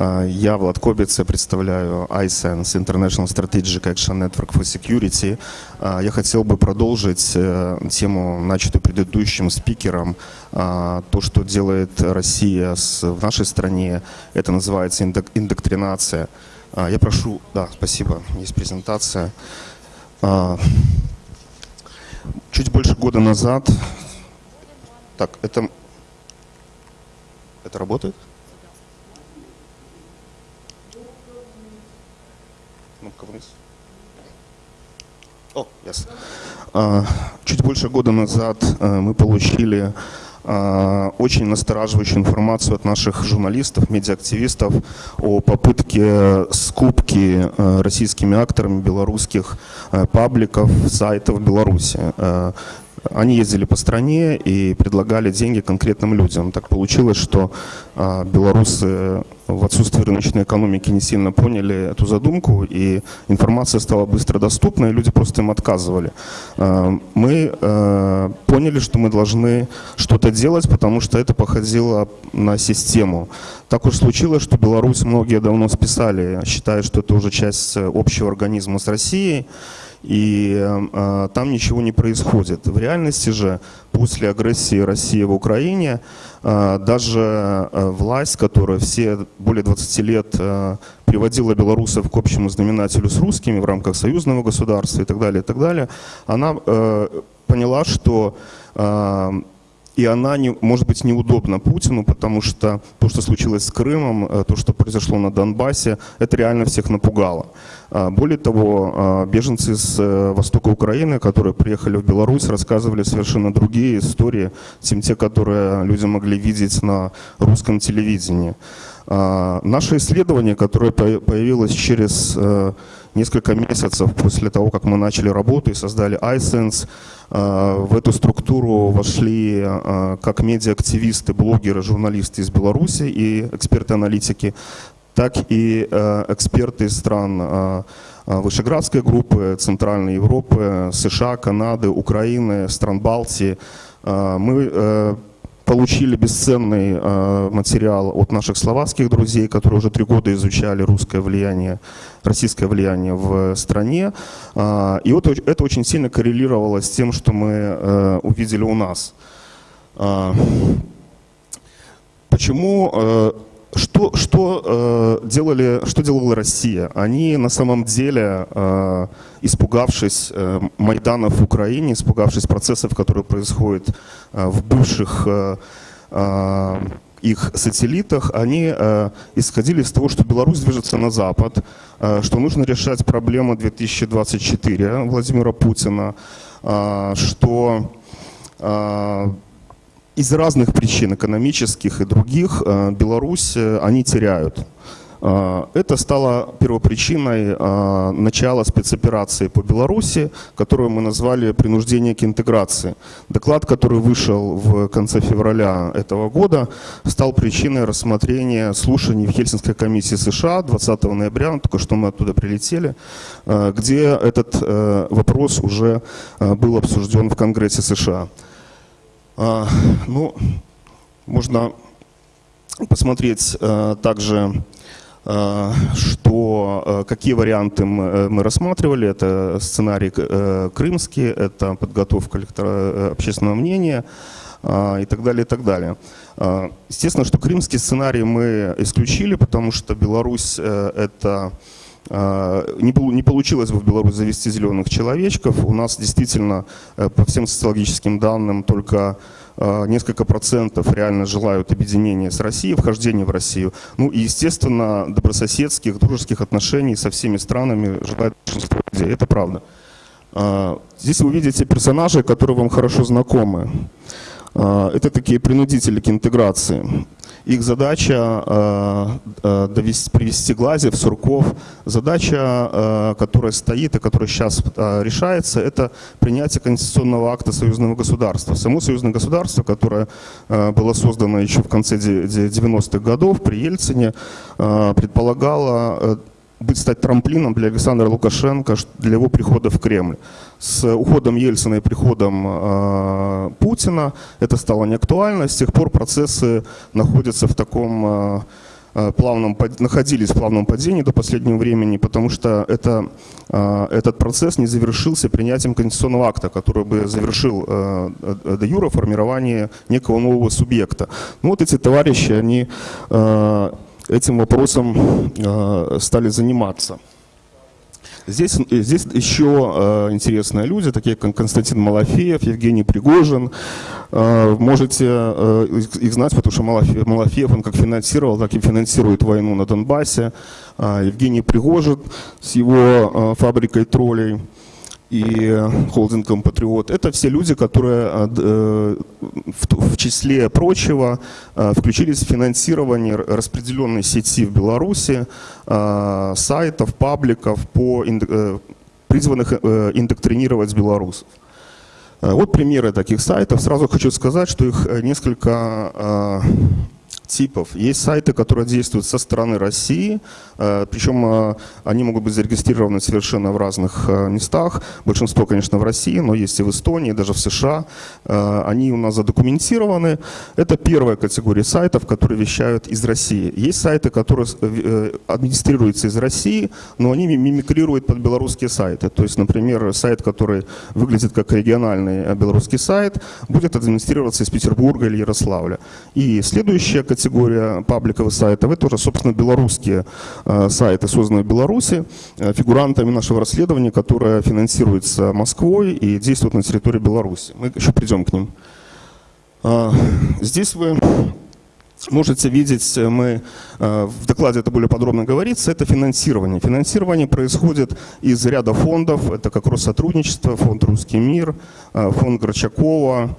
А, Я Влад Кобец, я представляю iSense, International Strategic Action Network for Security. А, Я хотел бы продолжить э, тему, начатую предыдущим спикером. А, То, что делает Россия в нашей стране, это называется индок- индоктринация. Я прошу, да, спасибо, есть презентация. Чуть больше года назад, так, это, это работает? Кнопка вниз. О, yes. А, Чуть больше года назад э, мы получили а, очень настораживающую информацию от наших журналистов, медиаактивистов о попытке скупки э, российскими акторами белорусских э, пабликов, сайтов в Беларуси. Они ездили по стране и предлагали деньги конкретным людям. Так получилось, что а, белорусы в отсутствии рыночной экономики не сильно поняли эту задумку, и информация стала быстро доступна, и люди просто им отказывали. А, Мы э, поняли, что мы должны что-то делать, потому что это походило на систему. Так уж случилось, что Беларусь многие давно списали, считая, что это уже часть э, общего организма с Россией, и э, там ничего не происходит. В реальности же после агрессии России в Украине э, даже э, власть, которая все более 20 лет э, приводила белорусов к общему знаменателю с русскими в рамках союзного государства и так далее, и так далее, она поняла, что и она, не, может быть, неудобна Путину, потому что то, что случилось с Крымом, э, то, что произошло на Донбассе, это реально всех напугало. А, Более того, а, беженцы с э, востока Украины, которые приехали в Беларусь, рассказывали совершенно другие истории, чем те, которые люди могли видеть на русском телевидении. А, Наше исследование, которое по- появилось через э, несколько месяцев после того, как мы начали работу и создали iSense, а, в эту структуру вошли а, как медиаактивисты, блогеры, журналисты из Беларуси и эксперты-аналитики, так и э, эксперты из стран э, э, Вышеградской группы, Центральной Европы, США, Канады, Украины, стран Балтии. Э, Мы э, получили бесценный э, материал от наших словацких друзей, которые уже три года изучали русское влияние, российское влияние в стране. А, И вот это очень сильно коррелировало с тем, что мы э, увидели у нас. Почему, э, что, что, э, делали, что делала Россия? Они на самом деле, э, испугавшись э, Майдана в Украине, испугавшись процессов, которые происходят э, в бывших э, э, их сателлитах, они э, исходили из того, что Беларусь движется на Запад, э, что нужно решать проблему 2024 Владимира Путина, э, что э, из разных причин, экономических и других, э, Беларусь э, они теряют. Э, Это стало первопричиной начала спецоперации по Беларуси, которую мы назвали «Принуждение к интеграции». Доклад, который вышел в конце февраля этого года, стал причиной рассмотрения слушаний в Хельсинской комиссии США 20 ноября, только что мы оттуда прилетели, где этот вопрос уже был обсужден в Конгрессе США. А, Ну, можно посмотреть э, также, э, что, э, какие варианты мы, мы рассматривали. Это сценарий крымский, это подготовка общественного мнения а, и так далее, и так далее. А, Естественно, что крымский сценарий мы исключили, потому что Беларусь это не, полу- не получилось бы в Беларусь завести зеленых человечков. У нас действительно, э, по всем социологическим данным, только э, несколько процентов реально желают объединения с Россией, вхождения в Россию. Ну и, естественно, добрососедских, дружеских отношений со всеми странами желает большинство людей. Это правда. А, Здесь вы видите персонажей, которые вам хорошо знакомы. А, Это такие принудители к интеграции. Их задача а, а, довести, привести Глазев, Сурков. Задача, а, которая стоит и которая сейчас а, решается, это принятие конституционного акта союзного государства. Само союзное государство, которое а, было создано еще в конце де- де- 90-х годов при Ельцине, а, предполагало э, быть стать трамплином для Александра Лукашенко для его прихода в Кремль. С уходом Ельцина и приходом э, Путина это стало неактуально. С тех пор процессы находятся в таком э, плавном, находились в плавном падении до последнего времени, потому что это, этот процесс не завершился принятием конституционного акта, который бы завершил до юра формирование некого нового субъекта. Ну, вот эти товарищи, они этим вопросом стали заниматься. Здесь, здесь еще э, интересные люди, такие как Константин Малафеев, Евгений Пригожин. Э, можете их знать, потому что Малафеев, он как финансировал, так и финансирует войну на Донбассе. Евгений Пригожин с его фабрикой троллей и холдингом «Патриот». Это все люди, которые э, э, в числе прочего э, включились в финансирование распределенной сети в Беларуси, сайтов, пабликов, по, призванных индоктринировать белорусов. Вот примеры таких сайтов. Сразу хочу сказать, что их несколько типов. Есть сайты, которые действуют со стороны России, э, причем э, они могут быть зарегистрированы совершенно в разных э, местах. Большинство, конечно, в России, но есть и в Эстонии, даже в США. Они у нас задокументированы. Это первая категория сайтов, которые вещают из России. Есть сайты, которые администрируются из России, но они мимикрируют под белорусские сайты. То есть, например, сайт, который выглядит как региональный белорусский сайт, будет администрироваться из Петербурга или Ярославля. И следующая категория категория пабликовых сайтов, это уже, собственно, белорусские э, сайты, созданные в Беларуси, э, фигурантами нашего расследования, которое финансируется Москвой и действует на территории Беларуси. Мы еще придем к ним. А, здесь вы можете видеть, э, мы в докладе это более подробно говорится, это финансирование. Финансирование происходит из ряда фондов, это как Россотрудничество, фонд «Русский мир», фонд Горчакова,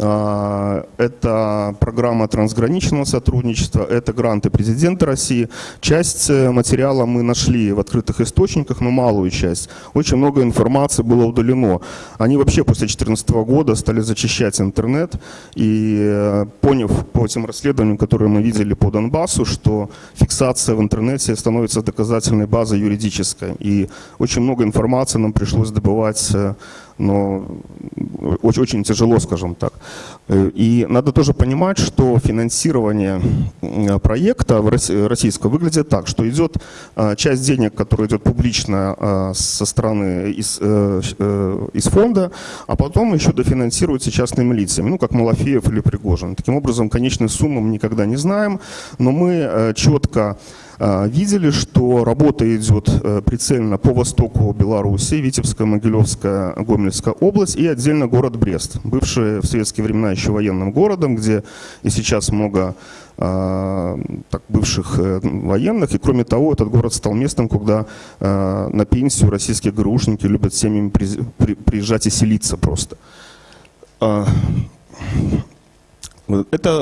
это программа трансграничного сотрудничества, это гранты президента России. Часть э, материала мы нашли в открытых источниках, но малую часть. Очень много информации было удалено. Они вообще после 2014 года стали зачищать интернет и э, поняв по этим расследованиям, которые мы видели по Донбассу, что фиксация в интернете становится доказательной базой юридической. И очень много информации нам пришлось добывать э, но очень, очень тяжело, скажем так. Э, и надо тоже понимать, что финансирование проекта российского выглядит так, что идет а, часть денег, которая идет публично со стороны из, э, э, из фонда, а потом еще дофинансируется частными лицами, ну как Малафеев или Пригожин. Таким образом, конечную сумму мы никогда не знаем, но мы четко видели, что работа идет э, прицельно по востоку Беларуси, Витебская, Могилевская, Гомельская область и отдельно город Брест, бывший в советские времена еще военным городом, где и сейчас много а, так, бывших э, военных. И кроме того, этот город стал местом, куда а, на пенсию российские ГРУшники любят семьями приезжать и селиться просто. Это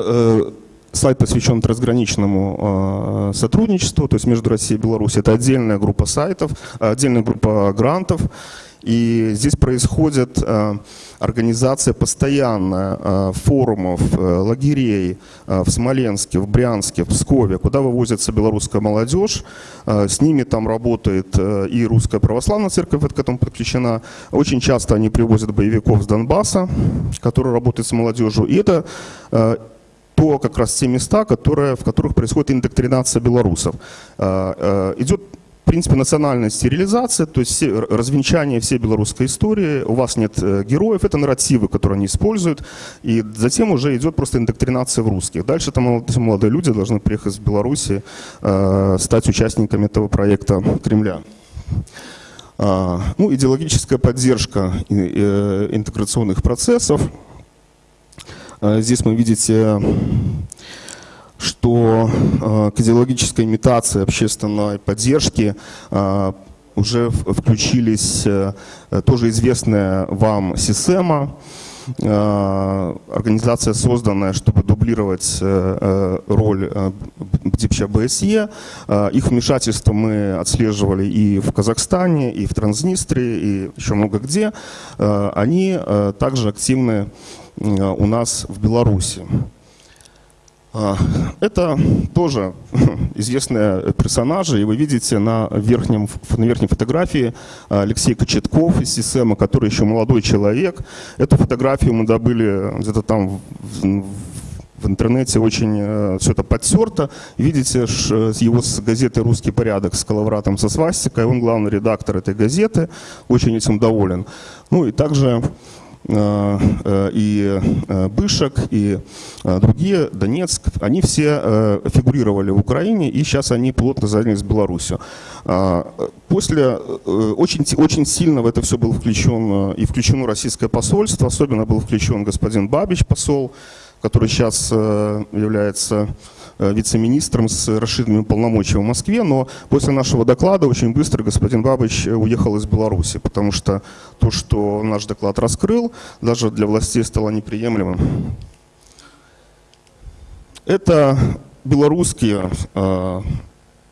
э, Сайт посвящен трансграничному э, сотрудничеству, то есть между Россией и Беларусью. Это отдельная группа сайтов, отдельная группа грантов. И здесь происходит э, организация постоянная э, форумов, э, лагерей э, в Смоленске, в Брянске, в Пскове, куда вывозится белорусская молодежь. Э, с ними там работает э, и русская православная церковь к этому подключена. Очень часто они привозят боевиков с Донбасса, которые работают с молодежью. И это э, то как раз те места, которые, в которых происходит индоктринация белорусов. А, а, идет в принципе, национальная стерилизация, то есть все, развенчание всей белорусской истории, у вас нет э, героев, это нарративы, которые они используют, и затем уже идет просто индоктринация в русских. Дальше там молодые люди должны приехать в Беларуси, э, стать участниками этого проекта Кремля. Ну, идеологическая поддержка э, интеграционных процессов – Э, здесь мы видите, что э, к идеологической имитации общественной поддержки э, уже включились тоже известная вам СИСЕМа, организация, созданная, чтобы дублировать роль ДИПЧА БСЕ. Их вмешательство мы отслеживали и в Казахстане, и в Транснистрии, и еще много где. Они также активны у нас в Беларуси. А, это тоже известные персонажи, и вы видите на, верхнем, на верхней фотографии Алексей Кочетков из СИСЭМа, который еще молодой человек. Эту фотографию мы добыли где-то там в в интернете очень э, все это подтерто. Видите его с газеты «Русский порядок» с коловратом со свастикой. Он главный редактор этой газеты, очень этим доволен. Ну и также Э, э, и э, Бышек, и другие, Донецк, они все фигурировали в Украине, и сейчас они плотно занялись Беларусью. После, очень, очень сильно в это все был включен, и включено российское посольство, особенно был включен господин Бабич, посол, который сейчас является Э, вице-министром с расширенными полномочиями в Москве, но после нашего доклада очень быстро господин Бабыч уехал из Беларуси, потому что то, что наш доклад раскрыл, даже для властей стало неприемлемым. Это белорусские э,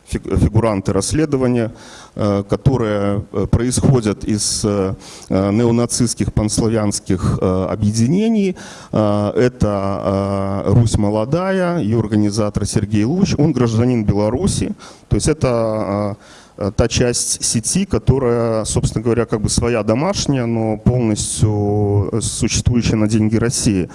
фигуранты расследования, э, которые э, происходят из э, неонацистских панславянских объединений. Это «Русь молодая», ее организатор Сергей Луч, он гражданин Беларуси, то есть это та часть сети, которая, собственно говоря, как бы своя домашняя, но полностью существующая на деньги России.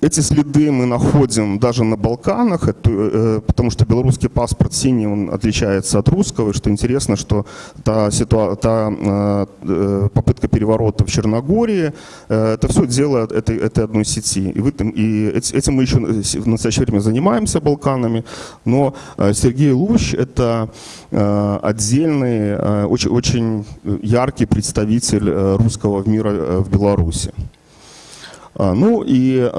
Эти следы мы находим даже на Балканах, это, э, потому что белорусский паспорт синий, он отличается от русского. И что интересно, что та, ситуа та э, э попытка переворота в Черногории, э, это все дело этой, этой одной сети. И, в этом, и этим мы еще в настоящее время занимаемся Балканами. Но э, Сергей Лущ – это э, отдельный, э, очень, очень яркий представитель э, русского мира э, в Беларуси. А, ну и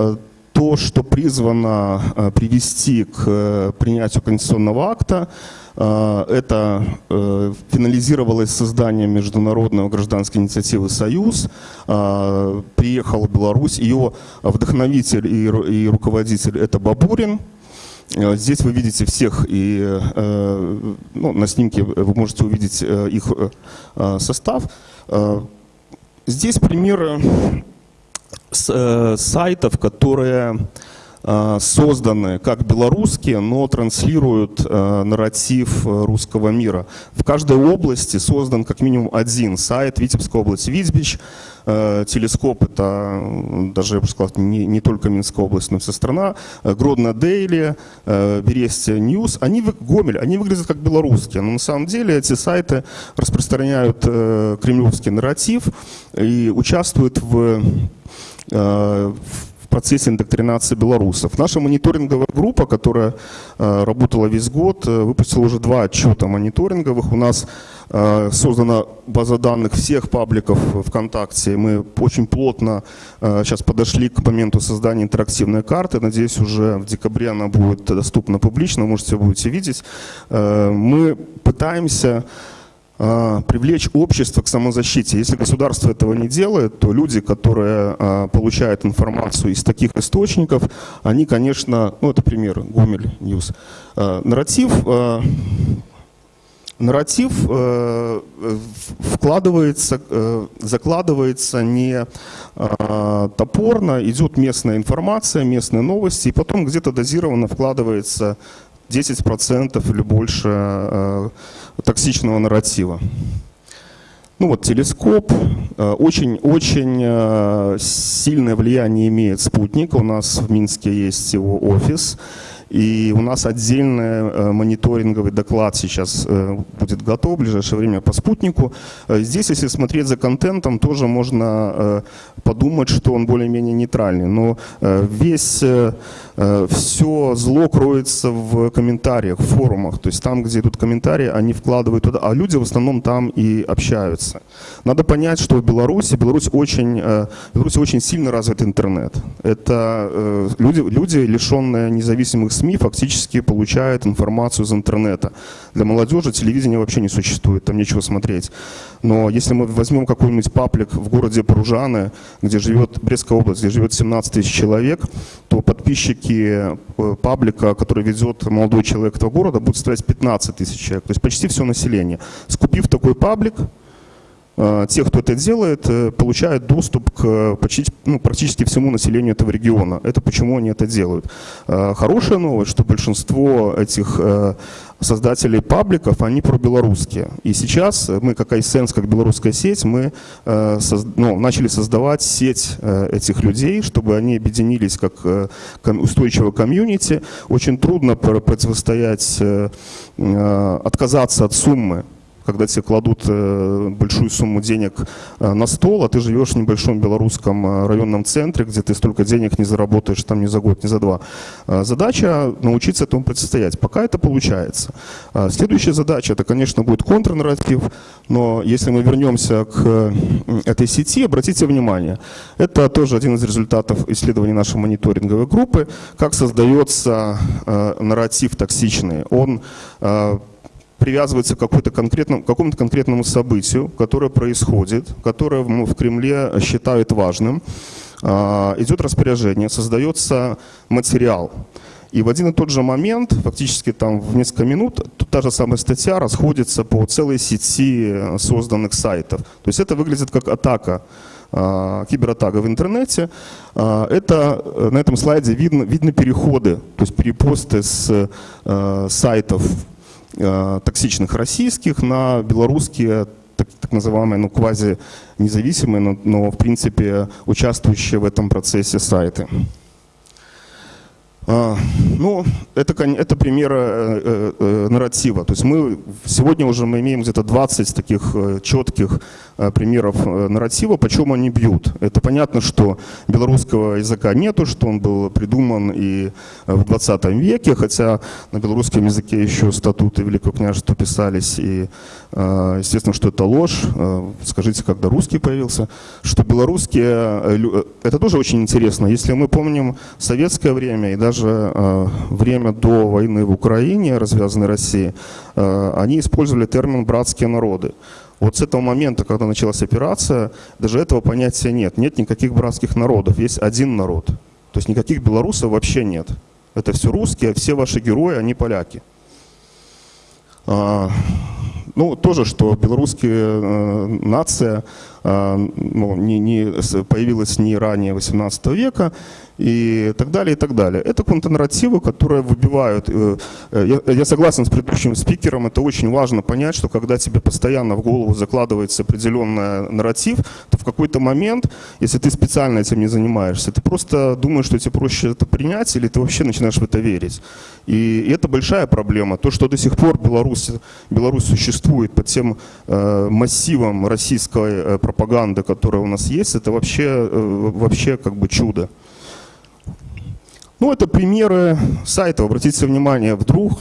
то, что призвано э, привести к э, принятию конституционного акта, э, это финализировалось созданием международного гражданской инициативы «Союз». Приехал в Беларусь. Ее вдохновитель и руководитель – это Бабурин. Здесь вы видите всех, и ну, на снимке вы можете увидеть их состав. Здесь примеры сайтов, которые э, созданы как белорусские, но транслируют э, нарратив русского мира. В каждой области создан как минимум один сайт. Витебская область Витебич, телескоп это даже, я бы сказал, не, не только Минская область, но и вся страна, Гродно Daily, Берестье News, они, Гомель, они выглядят как белорусские, но на самом деле эти сайты распространяют кремлевский нарратив и участвуют в Э, в процессе индоктринации белорусов. Наша мониторинговая группа, которая э, работала весь год, э, выпустила уже два отчета мониторинговых. У нас создана база данных всех пабликов ВКонтакте. Мы очень плотно сейчас подошли к моменту создания интерактивной карты. Надеюсь, уже в декабре она будет доступна публично, можете будете видеть. Мы пытаемся привлечь общество к самозащите. Если государство этого не делает, то люди, которые а, получают информацию из таких источников, они, конечно, ну это пример, Гомель News, а, нарратив, нарратив вкладывается, закладывается не топорно, идет местная информация, местные новости, и потом где-то дозированно вкладывается 10% или больше э, токсичного нарратива. Ну вот телескоп, очень-очень э, э, сильное влияние имеет спутник. У нас в Минске есть его офис. И у нас отдельный э, мониторинговый доклад сейчас будет готов в ближайшее время по спутнику. Здесь, если смотреть за контентом, тоже можно подумать, что он более-менее нейтральный. Но весь, все зло кроется в комментариях, в форумах. То есть там, где идут комментарии, они вкладывают туда, а люди в основном там и общаются. Надо понять, что в Беларуси, Беларусь очень, в Беларуси очень сильно развит интернет. Это люди, люди лишенные независимых СМИ фактически получают информацию из интернета. Для молодежи телевидения вообще не существует, там нечего смотреть. Но если мы возьмем какой-нибудь паблик в городе Пружаны, где живет Брестская область, где живет 17 тысяч человек, то подписчики э, паблика, который ведет молодой человек этого города, будут составлять 15 тысяч человек. То есть почти все население. Скупив такой паблик, Э, те, кто это делает, э, получают доступ к почти, ну, практически всему населению этого региона. Это почему они это делают. Э, хорошая новость, что большинство этих создателей пабликов, они пробелорусские. И сейчас мы, как iSense, как белорусская сеть, мы э, ну, начали создавать сеть э, этих людей, чтобы они объединились как э, устойчивое комьюнити. Очень трудно противостоять, э, э, отказаться от суммы когда тебе кладут э, большую сумму денег э, на стол, а ты живешь в небольшом белорусском э, районном центре, где ты столько денег не заработаешь там ни за год, ни за два. Задача научиться этому противостоять. Пока это получается. Следующая задача, это, конечно, будет контрнарратив, но если мы вернемся к этой сети, обратите внимание, это тоже один из результатов исследований нашей мониторинговой группы, как создается нарратив токсичный. Он привязывается к какому-то конкретному, событию, которое происходит, которое в Кремле считают важным. А, идет распоряжение, создается материал. И в один и тот же момент, фактически там в несколько минут, та же самая статья расходится по целой сети созданных сайтов. То есть это выглядит как атака, а, кибератака в интернете. А, это на этом слайде видно, видны переходы, то есть перепосты с сайтов Э, токсичных российских на белорусские так, так называемые, ну, квази-независимые, но, но, в принципе, участвующие в этом процессе сайты. Ну, это, это пример э, э, э, нарратива. То есть мы сегодня уже мы имеем где-то 20 таких э, четких э, примеров э, нарратива, почему они бьют. Это понятно, что белорусского языка нету, что он был придуман и в 20 веке, хотя на белорусском языке еще статуты Великого княжества писались, и естественно, что это ложь. Скажите, когда русский появился, что белорусские, это тоже очень интересно. Если мы помним советское время и даже э, время до войны в Украине, развязанной России, э, они использовали термин «братские народы». Вот с этого момента, когда началась операция, даже этого понятия нет. Нет никаких братских народов, есть один народ. То есть никаких белорусов вообще нет. Это все русские, все ваши герои, они поляки. А, ну, тоже, что белорусская э, нация ну, не, не, появилась не ранее 18 века, и так далее, и так далее. Это контрнарративы, которые выбивают. Э, э, я, я согласен с предыдущим спикером, это очень важно понять, что когда тебе постоянно в голову закладывается определенный нарратив, то в какой-то момент, если ты специально этим не занимаешься, ты просто думаешь, что тебе проще это принять, или ты вообще начинаешь в это верить. И, и это большая проблема. То, что до сих пор Беларусь, Беларусь существует под тем э, массивом российской э, пропаганды, которая у нас есть, это вообще, э, вообще как бы чудо. Ну, это примеры сайтов. Обратите внимание, вдруг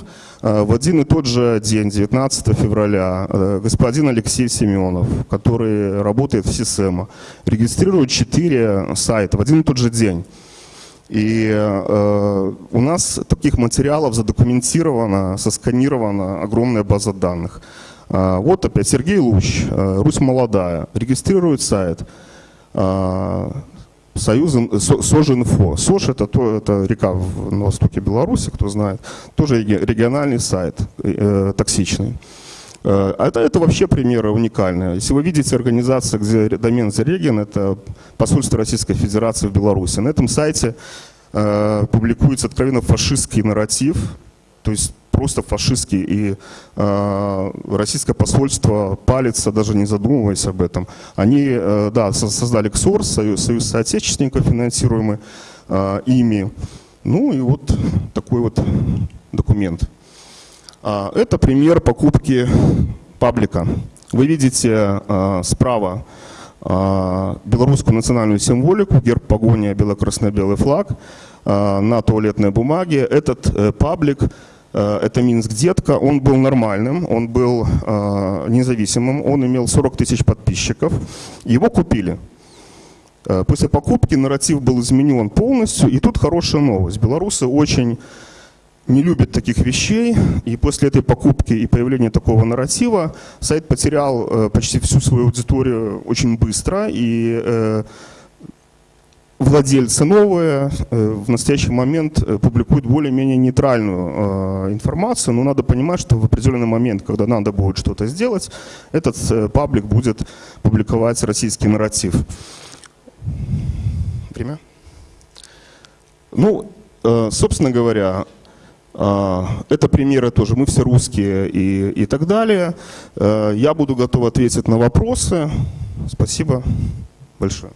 э, в один и тот же день, 19 февраля, э, господин Алексей Семенов, который работает в СИСЭМа, регистрирует 4 сайта в один и тот же день. И э, у нас таких материалов задокументировано, сосканирована огромная база данных. Э, вот опять Сергей Луч, э, Русь молодая, регистрирует сайт. Э, Союзом, Сожинфо. Сож это, то, это река в, на востоке Беларуси, кто знает. Тоже региональный сайт, э, токсичный. Э, это, это вообще примеры уникальные. Если вы видите организацию, где домен Зареген, это посольство Российской Федерации в Беларуси. На этом сайте э, публикуется откровенно фашистский нарратив, то есть просто фашистский, и э, российское посольство палится, даже не задумываясь об этом. Они, э, да, создали КСОР, союз, союз соотечественников, финансируемый э, ими. Ну и вот такой вот документ. А, это пример покупки паблика. Вы видите э, справа э, белорусскую национальную символику, герб погоня, бело-красно-белый флаг э, на туалетной бумаге. Этот э, паблик это Минск Детка, он был нормальным, он был э, независимым, он имел 40 тысяч подписчиков, его купили. Э, после покупки нарратив был изменен полностью, и тут хорошая новость. Белорусы очень не любят таких вещей, и после этой покупки и появления такого нарратива сайт потерял почти всю свою аудиторию очень быстро, и владельцы новые э, в настоящий момент э, публикуют более-менее нейтральную э, информацию, но надо понимать, что в определенный момент, когда надо будет что-то сделать, этот паблик будет публиковать российский нарратив. Время? Ну, собственно говоря, Это примеры тоже, мы все русские и, и так далее. Я буду готов ответить на вопросы. Спасибо большое.